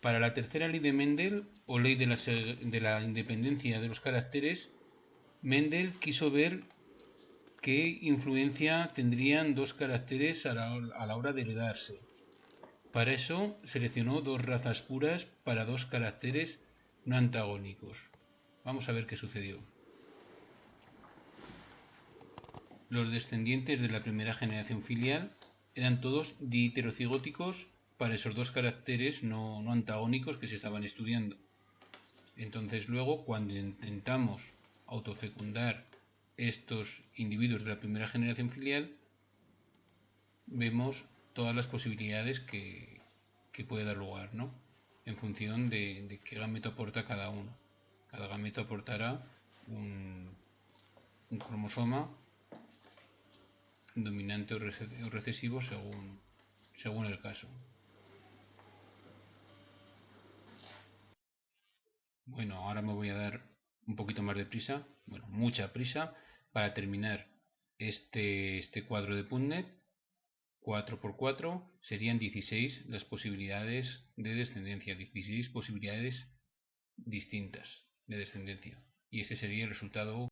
Para la tercera ley de Mendel, o ley de la, independencia de los caracteres, Mendel quiso ver qué influencia tendrían dos caracteres a la, hora de heredarse. Para eso seleccionó dos razas puras para dos caracteres no antagónicos. Vamos a ver qué sucedió. Los descendientes de la primera generación filial eran todos dihiterocigóticos para esos dos caracteres no, antagónicos que se estaban estudiando. Entonces luego cuando intentamos autofecundar estos individuos de la primera generación filial, vemos todas las posibilidades que, puede dar lugar, ¿no? En función de, qué gameto aporta cada uno. Cada gameto aportará un, cromosoma dominante o recesivo según, según el caso. Bueno, ahora me voy a dar un poquito más de prisa, bueno, mucha prisa, para terminar este, este cuadro de Puntnet. 4 por 4 serían 16 las posibilidades de descendencia, 16 posibilidades distintas de descendencia. Y ese sería el resultado